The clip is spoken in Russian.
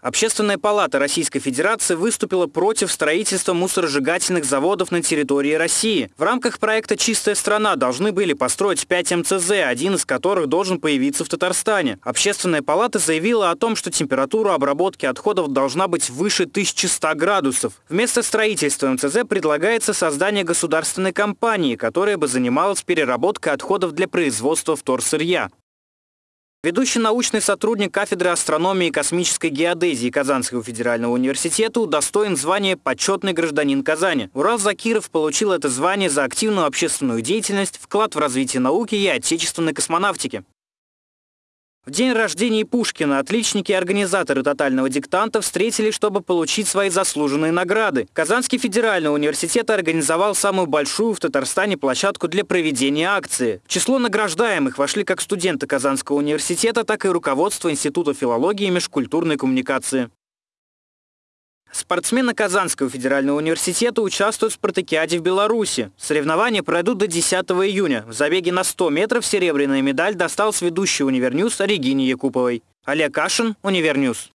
Общественная палата Российской Федерации выступила против строительства мусоросжигательных заводов на территории России. В рамках проекта «Чистая страна» должны были построить 5 МЦЗ, один из которых должен появиться в Татарстане. Общественная палата заявила о том, что температура обработки отходов должна быть выше 1100 градусов. Вместо строительства МЦЗ предлагается создание государственной компании, которая бы занималась переработкой отходов для производства вторсырья. Ведущий научный сотрудник кафедры астрономии и космической геодезии Казанского федерального университета удостоен звания «Почетный гражданин Казани». Урал Закиров получил это звание за активную общественную деятельность, вклад в развитие науки и отечественной космонавтики. В день рождения Пушкина отличники и организаторы «Тотального диктанта» встретились, чтобы получить свои заслуженные награды. Казанский федеральный университет организовал самую большую в Татарстане площадку для проведения акции. В число награждаемых вошли как студенты Казанского университета, так и руководство Института филологии и межкультурной коммуникации. Спортсмены Казанского федерального университета участвуют в спартакиаде в Беларуси. Соревнования пройдут до 10 июня. В забеге на 100 метров серебряная медаль досталась ведущей Универньюз Регине Якуповой. Олег Кашин, Универньюз.